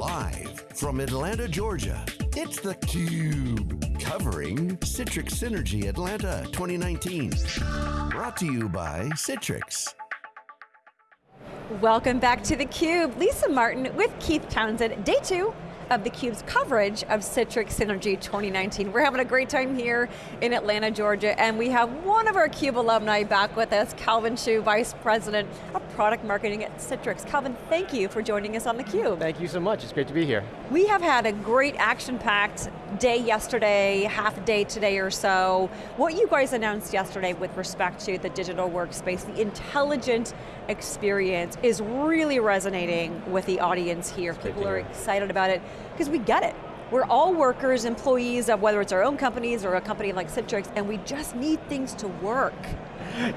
Live from Atlanta, Georgia, it's theCUBE. Covering Citrix Synergy Atlanta 2019. Brought to you by Citrix. Welcome back to theCUBE. Lisa Martin with Keith Townsend, day two of theCUBE's coverage of Citrix Synergy 2019. We're having a great time here in Atlanta, Georgia, and we have one of our CUBE alumni back with us, Calvin Hsu, Vice President of Product Marketing at Citrix. Calvin, thank you for joining us on theCUBE. Thank you so much, it's great to be here. We have had a great action-packed day yesterday, half a day today or so. What you guys announced yesterday with respect to the digital workspace, the intelligent experience is really resonating with the audience here. People are excited about it because we get it. We're all workers, employees of whether it's our own companies or a company like Citrix, and we just need things to work.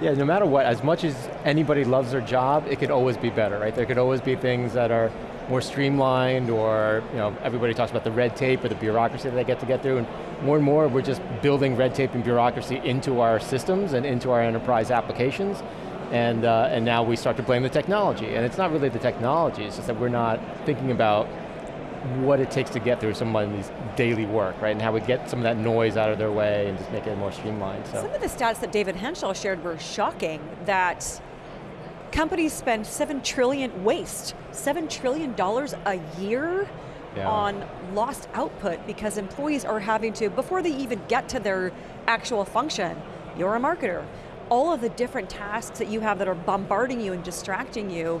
Yeah, no matter what, as much as anybody loves their job, it could always be better, right? There could always be things that are more streamlined or, you know, everybody talks about the red tape or the bureaucracy that they get to get through, and more and more we're just building red tape and bureaucracy into our systems and into our enterprise applications, and, uh, and now we start to blame the technology. And it's not really the technology, it's just that we're not thinking about what it takes to get through someone's daily work, right? And how we get some of that noise out of their way and just make it more streamlined. So. Some of the stats that David Henshall shared were shocking, that companies spend seven trillion, waste, seven trillion dollars a year yeah. on lost output because employees are having to, before they even get to their actual function, you're a marketer, all of the different tasks that you have that are bombarding you and distracting you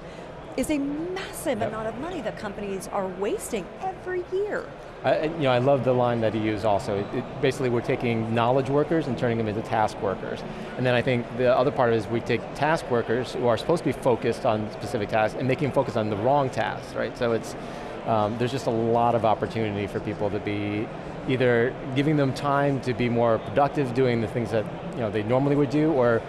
is a massive yep. amount of money that companies are wasting every year. I, you know, I love the line that he used also. It, it, basically, we're taking knowledge workers and turning them into task workers. And then I think the other part is we take task workers who are supposed to be focused on specific tasks and making them focus on the wrong tasks, right? So it's, um, there's just a lot of opportunity for people to be either giving them time to be more productive, doing the things that you know, they normally would do, or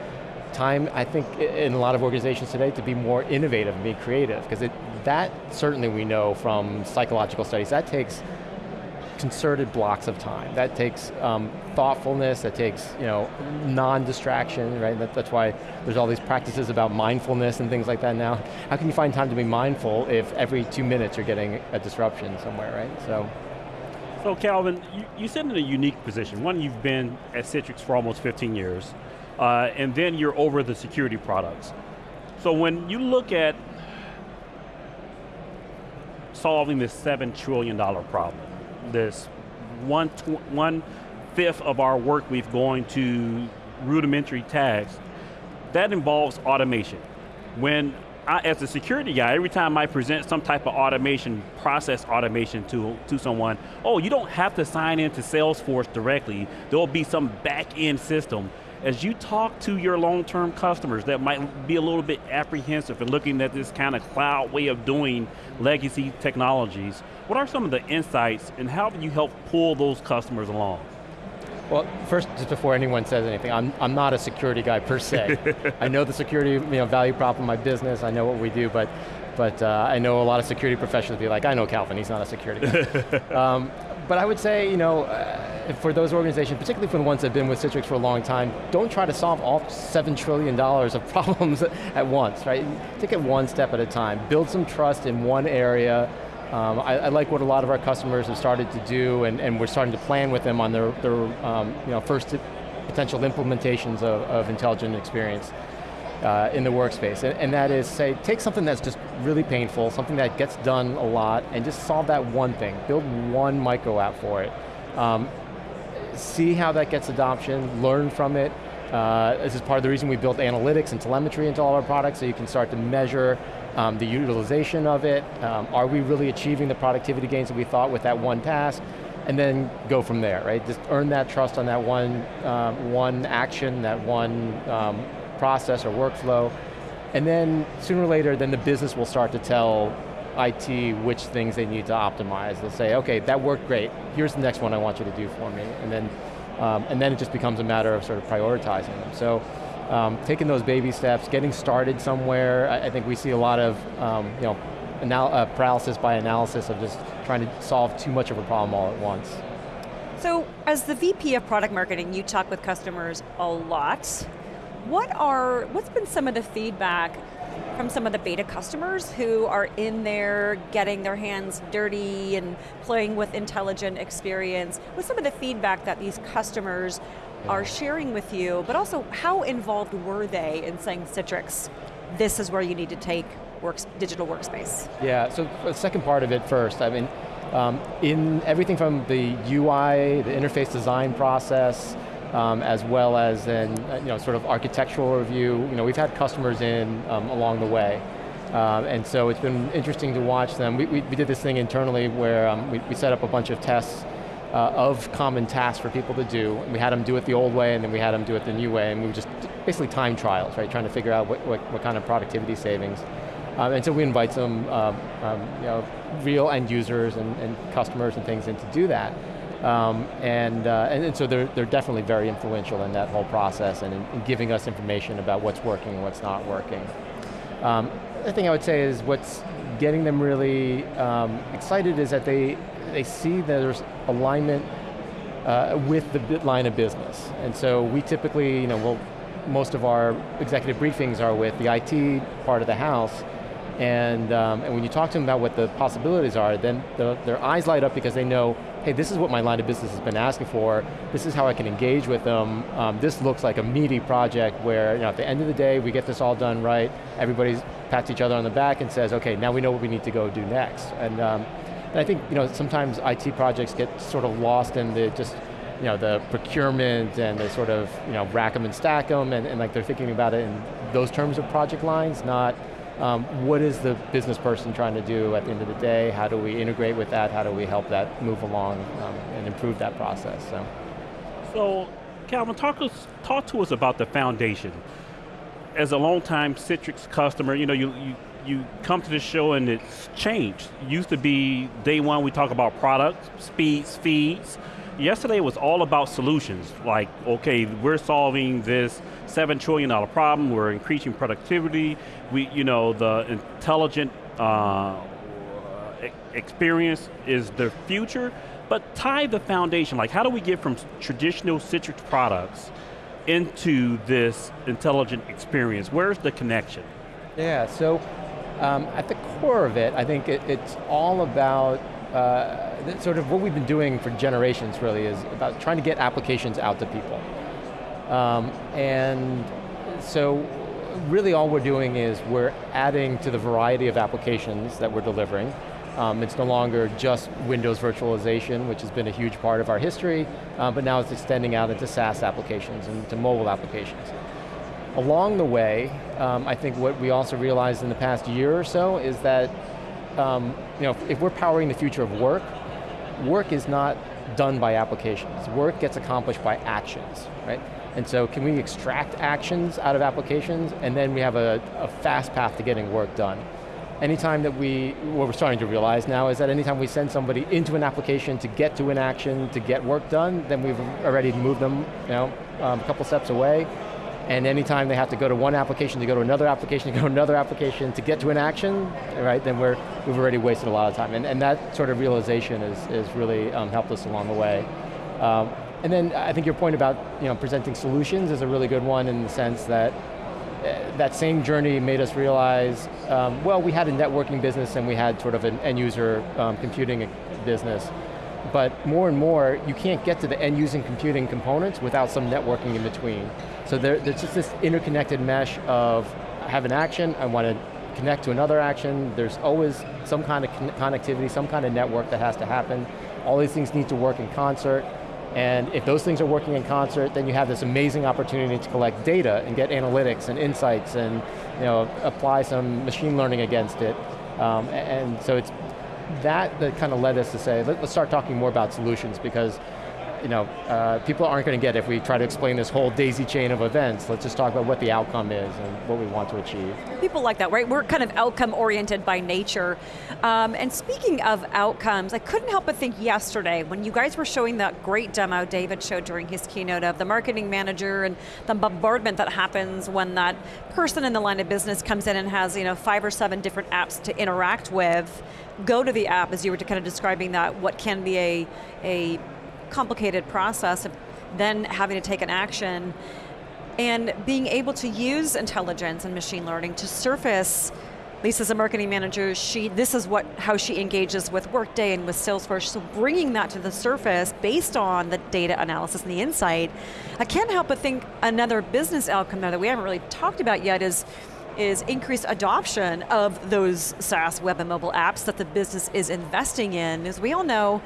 time, I think, in a lot of organizations today to be more innovative and be creative, because that certainly we know from psychological studies, that takes concerted blocks of time. That takes um, thoughtfulness, that takes you know, non-distraction, right? That, that's why there's all these practices about mindfulness and things like that now. How can you find time to be mindful if every two minutes you're getting a disruption somewhere, right? So. So Calvin, you, you sit in a unique position. One, you've been at Citrix for almost 15 years uh, and then you're over the security products. So when you look at solving this seven trillion dollar problem, this one, one fifth of our work we've going to rudimentary tasks, that involves automation. When I, as a security guy, every time I present some type of automation, process automation to, to someone, oh, you don't have to sign into Salesforce directly. There'll be some back end system as you talk to your long-term customers that might be a little bit apprehensive and looking at this kind of cloud way of doing legacy technologies, what are some of the insights and how do you help pull those customers along? Well, first, just before anyone says anything, I'm, I'm not a security guy per se. I know the security you know, value prop of my business, I know what we do, but but uh, I know a lot of security professionals be like, I know Calvin, he's not a security guy. um, but I would say, you know, uh, for those organizations, particularly for the ones that have been with Citrix for a long time, don't try to solve all $7 trillion of problems at once, right? Take it one step at a time. Build some trust in one area. Um, I, I, like what a lot of our customers have started to do, and, and we're starting to plan with them on their, their um, you know, first potential implementations of, of intelligent experience uh, in the workspace. And, and, that is, say, take something that's just really painful, something that gets done a lot, and just solve that one thing. Build one micro app for it. Um, see how that gets adoption, learn from it. Uh, this is part of the reason we built analytics and telemetry into all our products, so you can start to measure um, the utilization of it. Um, are we really achieving the productivity gains that we thought with that one task? and then go from there, right? Just earn that trust on that one, um, one action, that one um, process or workflow, and then sooner or later, then the business will start to tell IT which things they need to optimize. They'll say, okay, that worked great, here's the next one I want you to do for me, and then, um, and then it just becomes a matter of sort of prioritizing them. So, um, taking those baby steps, getting started somewhere, I, I think we see a lot of, um, you know, uh, paralysis by analysis of just trying to solve too much of a problem all at once. So, as the VP of product marketing, you talk with customers a lot. What are, what's been some of the feedback from some of the beta customers who are in there getting their hands dirty and playing with intelligent experience? with some of the feedback that these customers are sharing with you, but also how involved were they in saying Citrix, this is where you need to take works, digital workspace? Yeah, so the second part of it first, I mean, um, in everything from the UI, the interface design process, um, as well as in uh, you know, sort of architectural review, you know, we've had customers in um, along the way. Um, and so it's been interesting to watch them. We, we, we did this thing internally where um, we, we set up a bunch of tests uh, of common tasks for people to do. We had them do it the old way and then we had them do it the new way and we were just basically time trials, right? Trying to figure out what, what, what kind of productivity savings. Um, and so we invite some um, um, you know, real end users and, and, customers and things in to do that. Um, and, uh, and, and, so they're, they're definitely very influential in that whole process and in, in giving us information about what's working and what's not working. Um, the thing I would say is what's getting them really um, excited is that they, they see that there's alignment uh, with the line of business. And so we typically, you know, we'll, most of our executive briefings are with the IT part of the house, and, um, and when you talk to them about what the possibilities are, then the, their eyes light up because they know, hey, this is what my line of business has been asking for, this is how I can engage with them, um, this looks like a meaty project where you know, at the end of the day, we get this all done right, everybody pats each other on the back and says, okay, now we know what we need to go do next. And, um, and I think you know, sometimes IT projects get sort of lost in the just you know, the procurement and the sort of you know, rack them and stack them and, and like they're thinking about it in those terms of project lines, not um, what is the business person trying to do at the end of the day? How do we integrate with that? How do we help that move along um, and improve that process? So, so Calvin, talk, us, talk to us about the foundation. As a long-time Citrix customer, you know, you, you, you come to the show and it's changed. Used to be day one we talk about products, speeds, feeds, Yesterday was all about solutions, like, okay, we're solving this $7 trillion problem, we're increasing productivity, we, you know, the intelligent uh, experience is the future, but tie the foundation, like how do we get from traditional Citrix products into this intelligent experience? Where's the connection? Yeah, so um, at the core of it, I think it, it's all about uh, sort of what we've been doing for generations really is about trying to get applications out to people. Um, and so really all we're doing is we're adding to the variety of applications that we're delivering. Um, it's no longer just Windows virtualization, which has been a huge part of our history, uh, but now it's extending out into SaaS applications and to mobile applications. Along the way, um, I think what we also realized in the past year or so is that um, you know, if we're powering the future of work, work is not done by applications. Work gets accomplished by actions, right? And so can we extract actions out of applications and then we have a, a fast path to getting work done. Anytime that we, what we're starting to realize now is that anytime we send somebody into an application to get to an action, to get work done, then we've already moved them you know, um, a couple steps away, and anytime they have to go to one application to go to another application to go to another application to get to an action, right, then we're, we've already wasted a lot of time. And, and that sort of realization is, is really um, helped us along the way. Um, and then I think your point about you know, presenting solutions is a really good one in the sense that uh, that same journey made us realize, um, well, we had a networking business and we had sort of an end user um, computing business but more and more, you can't get to the end using computing components without some networking in between. So there, there's just this interconnected mesh of I have an action, I want to connect to another action, there's always some kind of connectivity, some kind of network that has to happen. All these things need to work in concert, and if those things are working in concert, then you have this amazing opportunity to collect data and get analytics and insights and you know, apply some machine learning against it. Um, and so it's that that kind of led us to say, let, us start talking more about solutions because you know, uh, people aren't going to get if we try to explain this whole daisy chain of events. Let's just talk about what the outcome is and what we want to achieve. People like that, right? We're kind of outcome oriented by nature. Um, and speaking of outcomes, I couldn't help but think yesterday when you guys were showing that great demo David showed during his keynote of the marketing manager and the bombardment that happens when that person in the line of business comes in and has you know five or seven different apps to interact with. Go to the app as you were kind of describing that, what can be a, a complicated process of then having to take an action. and being able to use intelligence and machine learning to surface Lisa's a marketing manager. She, this is what how she engages with Workday and with Salesforce. So bringing that to the surface based on the data analysis and the insight, I can't help but think another business outcome there that we haven't really talked about yet is is increased adoption of those SaaS web and mobile apps that the business is investing in. As we all know,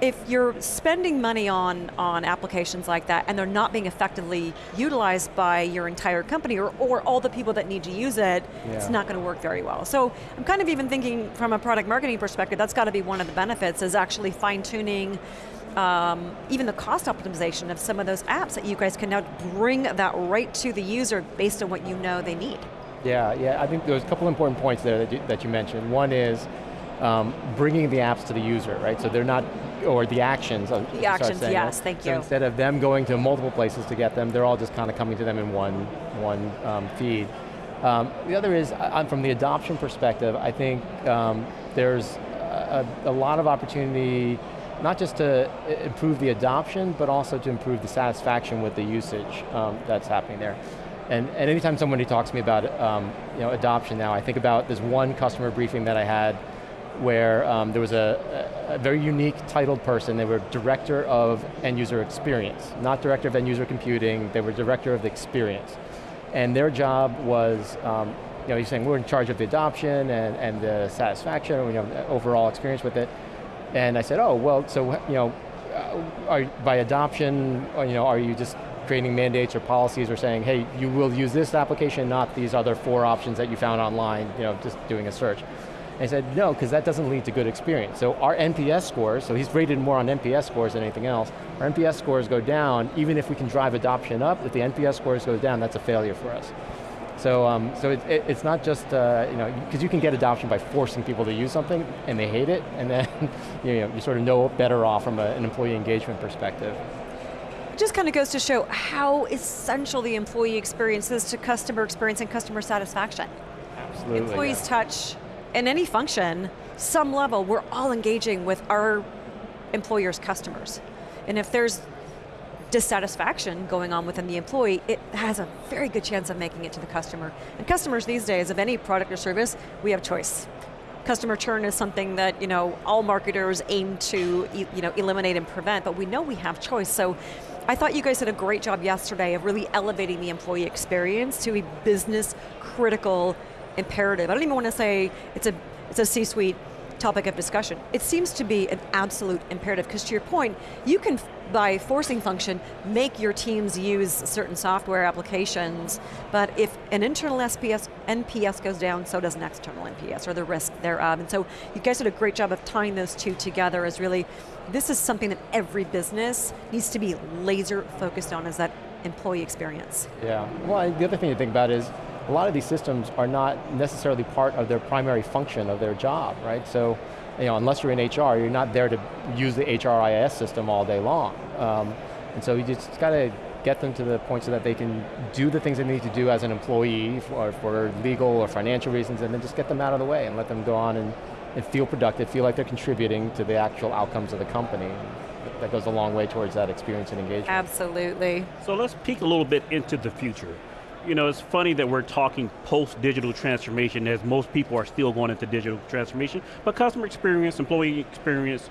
if you're spending money on, on applications like that and they're not being effectively utilized by your entire company or, or all the people that need to use it, yeah. it's not going to work very well. So I'm kind of even thinking from a product marketing perspective, that's got to be one of the benefits is actually fine tuning um, even the cost optimization of some of those apps that you guys can now bring that right to the user based on what you know they need. Yeah, yeah, I think there's a couple important points there that you, that you mentioned. One is um, bringing the apps to the user, right? So they're not, or the actions. The actions, yes, thank so you. instead of them going to multiple places to get them, they're all just kind of coming to them in one, one um, feed. Um, the other is, uh, from the adoption perspective, I think um, there's a, a, lot of opportunity, not just to improve the adoption, but also to improve the satisfaction with the usage um, that's happening there. And, and anytime somebody talks to me about um, you know, adoption now, I think about this one customer briefing that I had where um, there was a, a, very unique titled person. They were director of end user experience, not director of end user computing, they were director of the experience. And their job was, um, you know, he's saying we're in charge of the adoption and, and the satisfaction, you know, overall experience with it. And I said, oh, well, so, you know, uh, are, by adoption, you know, are you just creating mandates or policies or saying, hey, you will use this application, not these other four options that you found online, you know, just doing a search. And he said, no, because that doesn't lead to good experience. So our NPS scores, so he's rated more on NPS scores than anything else, our NPS scores go down, even if we can drive adoption up, if the NPS scores go down, that's a failure for us. So, um, so it, it, it's not just, uh, you know, because you can get adoption by forcing people to use something and they hate it, and then you, know, you sort of know better off from a, an employee engagement perspective. It just kind of goes to show how essential the employee experience is to customer experience and customer satisfaction. Absolutely. Employees yeah. touch in any function, some level, we're all engaging with our employer's customers. And if there's dissatisfaction going on within the employee, it has a very good chance of making it to the customer. And customers these days, of any product or service, we have choice. Customer churn is something that you know all marketers aim to you know eliminate and prevent, but we know we have choice. So I thought you guys did a great job yesterday of really elevating the employee experience to a business critical imperative. I don't even want to say it's a, it's a C-suite topic of discussion. It seems to be an absolute imperative because to your point, you can, by forcing function, make your teams use certain software applications, but if an internal SPS, NPS goes down, so does an external NPS, or the risk thereof. And so you guys did a great job of tying those two together as really, this is something that every business needs to be laser focused on is that employee experience. Yeah, well the other thing to think about is, a lot of these systems are not necessarily part of their primary function of their job, right? So, you know, unless you're in HR, you're not there to use the HRIS system all day long. Um, and so you just got to get them to the point so that they can do the things they need to do as an employee for, for legal or financial reasons and then just get them out of the way and let them go on and, and feel productive, feel like they're contributing to the actual outcomes of the company. That goes a long way towards that experience and engagement. Absolutely. So let's peek a little bit into the future you know, it's funny that we're talking post-digital transformation as most people are still going into digital transformation, but customer experience, employee experience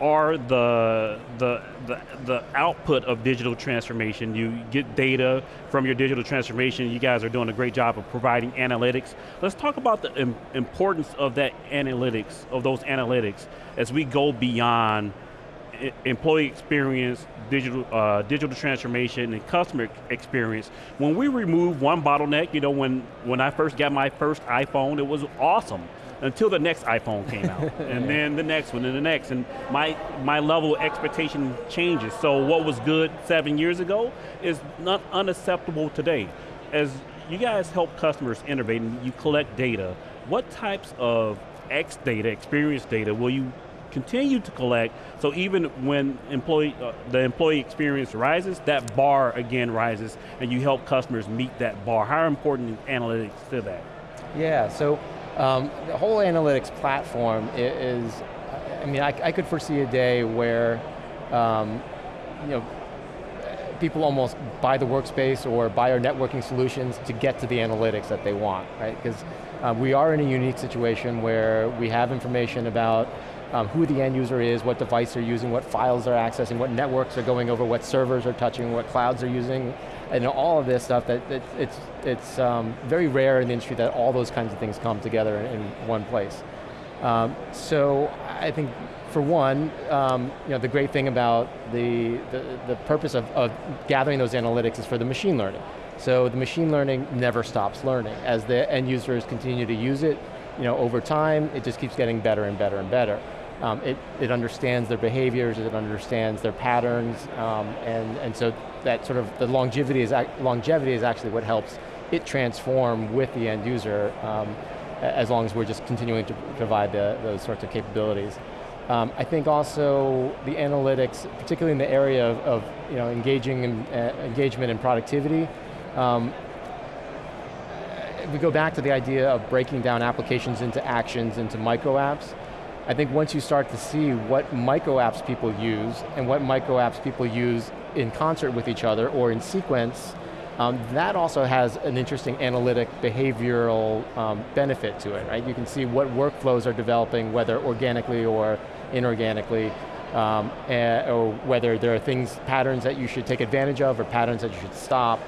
are the, the, the, the output of digital transformation. You get data from your digital transformation. You guys are doing a great job of providing analytics. Let's talk about the importance of that analytics, of those analytics, as we go beyond employee experience, digital uh, digital transformation, and customer experience. When we remove one bottleneck, you know, when when I first got my first iPhone, it was awesome until the next iPhone came out, and then the next one, and the next, and my my level of expectation changes. So what was good seven years ago is not unacceptable today. As you guys help customers innovate and you collect data, what types of X data, experience data, will you continue to collect, so even when employee, uh, the employee experience rises, that bar again rises, and you help customers meet that bar. How important is analytics to that? Yeah, so um, the whole analytics platform is, I mean, I, I could foresee a day where, um, you know, people almost buy the workspace or buy our networking solutions to get to the analytics that they want, right? Because uh, we are in a unique situation where we have information about um, who the end user is, what device they're using, what files they're accessing, what networks are going over, what servers are touching, what clouds they're using, and all of this stuff, that, that it's, it's um, very rare in the industry that all those kinds of things come together in, in one place. Um, so I think for one, um, you know, the great thing about the, the, the purpose of, of gathering those analytics is for the machine learning. So the machine learning never stops learning. As the end users continue to use it, you know, over time, it just keeps getting better and better and better. Um, it, it understands their behaviors, it understands their patterns, um, and, and so that sort of, the longevity is, longevity is actually what helps it transform with the end user um, as long as we're just continuing to provide the, those sorts of capabilities. Um, I think also the analytics, particularly in the area of, of you know, engaging in, uh, engagement and productivity, um, we go back to the idea of breaking down applications into actions, into micro apps. I think once you start to see what micro apps people use and what micro apps people use in concert with each other or in sequence, um, that also has an interesting analytic behavioral um, benefit to it, right? You can see what workflows are developing, whether organically or inorganically, um, and, or whether there are things, patterns that you should take advantage of or patterns that you should stop.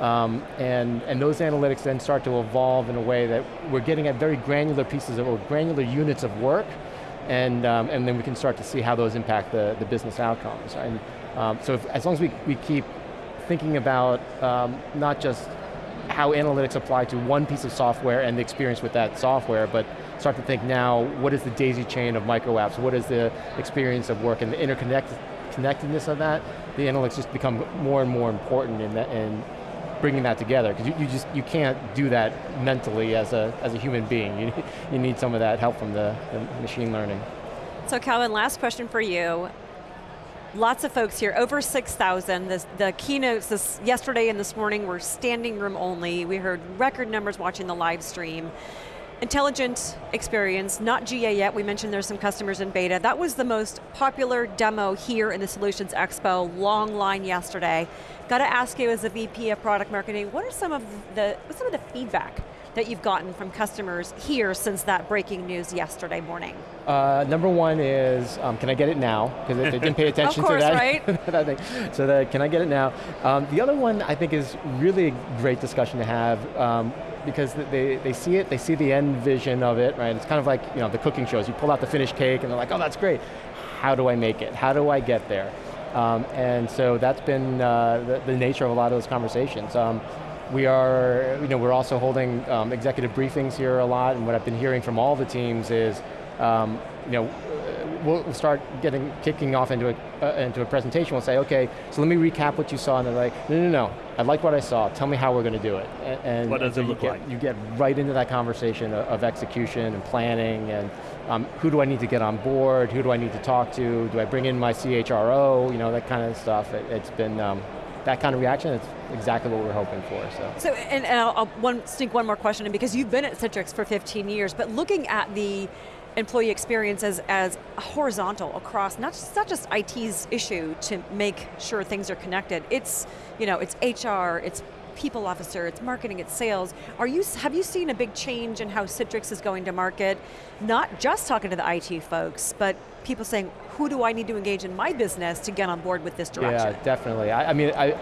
Um, and, and those analytics then start to evolve in a way that we're getting at very granular pieces of, or granular units of work and, um, and then we can start to see how those impact the, the business outcomes. And, um, so if, as long as we, we keep thinking about um, not just how analytics apply to one piece of software and the experience with that software, but start to think now, what is the daisy chain of micro apps? What is the experience of work and the interconnectedness of that? The analytics just become more and more important in, that, in bringing that together, because you, you, just, you can't do that mentally as a, as a human being. You, you need some of that help from the, the machine learning. So Calvin, last question for you. Lots of folks here, over 6,000. The, the keynotes this, yesterday and this morning were standing room only. We heard record numbers watching the live stream. Intelligent experience, not GA yet, we mentioned there's some customers in beta. That was the most popular demo here in the Solutions Expo, long line yesterday. Got to ask you as a VP of product marketing, what are some of the, what's some of the feedback that you've gotten from customers here since that breaking news yesterday morning? Uh, number one is, um, can I get it now? Because they, didn't pay attention course, to that. right? that thing. So the, can I get it now? Um, the other one I think is really a great discussion to have um, because they, they see it, they see the end vision of it, right? It's kind of like you know the cooking shows. You pull out the finished cake and they're like, oh, that's great. How do I make it? How do I get there? Um, and so that's been uh, the, the, nature of a lot of those conversations. Um, we are, you know, we're also holding um, executive briefings here a lot, and what I've been hearing from all the teams is, um, you know, we'll start getting kicking off into a uh, into a presentation. We'll say, okay, so let me recap what you saw, and they're like, no, no, no, I like what I saw. Tell me how we're going to do it. And, what does it look get, like? You get right into that conversation of, of execution and planning, and um, who do I need to get on board? Who do I need to talk to? Do I bring in my CHRO? You know, that kind of stuff. It, has been um, that kind of reaction. It's exactly what we're hoping for. So, so and, and I'll, I'll one, sneak one more question in because you've been at Citrix for 15 years, but looking at the employee experience as, as horizontal across, not just, not just IT's issue to make sure things are connected, it's, you know, it's HR, it's people officer, it's marketing, it's sales. Are you, have you seen a big change in how Citrix is going to market? Not just talking to the IT folks, but people saying, who do I need to engage in my business to get on board with this direction? Yeah, definitely. I, I mean, I,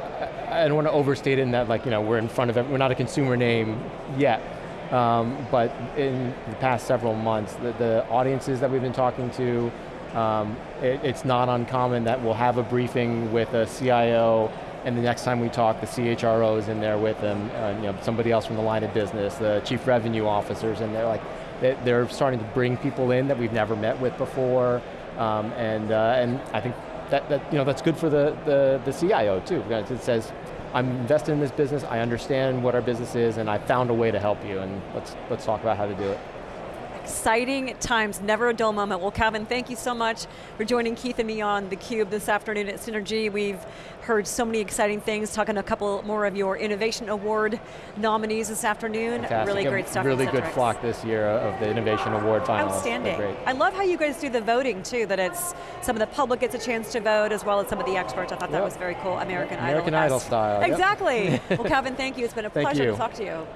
I don't want to overstate it in that like, you know, we're in front of it, we're not a consumer name yet. Um, but in the past several months, the, the audiences that we've been talking to, um, it, it's not uncommon that we'll have a briefing with a CIO and the next time we talk, the CHRO is in there with them, uh, you know, somebody else from the line of business, the chief revenue officers, and they're like, they're starting to bring people in that we've never met with before, um, and uh, and I think that, that you know that's good for the, the, the CIO too. because It says, I'm invested in this business, I understand what our business is, and I found a way to help you, and let's, let's talk about how to do it. Exciting times, never a dull moment. Well, Calvin, thank you so much for joining Keith and me on theCUBE this afternoon at Synergy. We've heard so many exciting things, talking a couple more of your Innovation Award nominees this afternoon. Fantastic. Really great stuff. Really good flock this year of the Innovation Award finalists. Outstanding. I love how you guys do the voting too, that it's some of the public gets a chance to vote as well as some of the experts. I thought yep. that was very cool. American, American Idol. Idol style. Exactly. Yep. well, Calvin, thank you. It's been a pleasure to talk to you.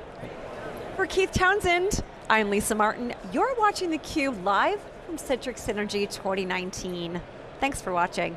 For Keith Townsend, I'm Lisa Martin. You're watching theCUBE live from Citrix Synergy 2019. Thanks for watching.